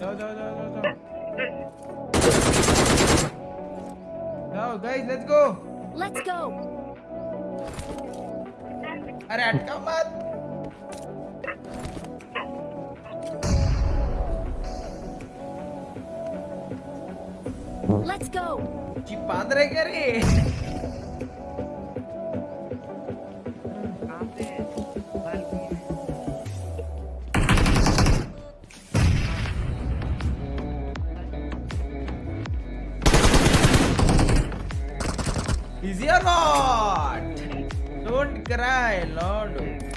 No, no, no, no, no. guys, let's go. Let's go. Alright, come on. Let's go. Chip padre kare. Easy or not? Don't cry, Lord.